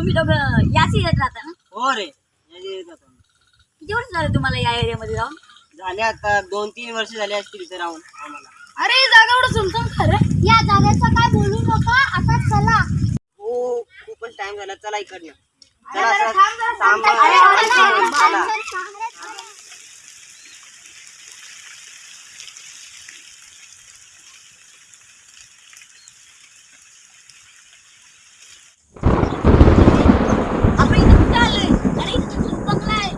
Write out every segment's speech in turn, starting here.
लोक याच एरियात राहता ना हो रे. किती वर्ष झालं तुम्हाला या एरियामध्ये राहून झाले आता दोन तीन वर्ष झाले असतील इथे राहून आम्हाला अरे ही जागा एवढं सुनसान खरं या जागेचं काय बोलू नका आता चला हो खूपच टाइम झाला चला इकडनं चला चला. थांब थांब, थांब. अरे, अरे, अरे, अरे, चला. आपण इथे कुठे आलोय अरे इथे तर भूत बंगला आहे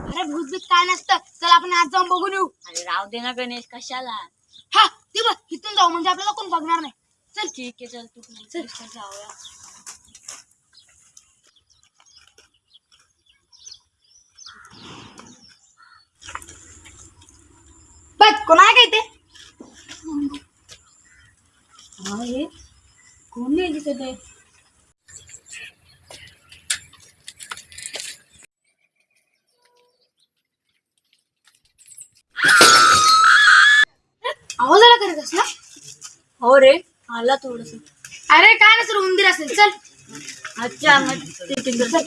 भूतभीत काय नसतं. चल आपण आज जाऊन बघून येऊ. अरे राव दे ना गणेश कशाला? हा ते बघ इथून जाऊ म्हणजे आपल्याला कोण बघणार नाही. चल. ठीक आहे चल तू चल. जाऊया. बघ कोण आहे का इथे? अरे कोण नाही दिसत आहे? आवाज ना? हो रे आला थोडस. अरे काय नसेल उंदीर असेल. चल. अच्छा मग ते चल.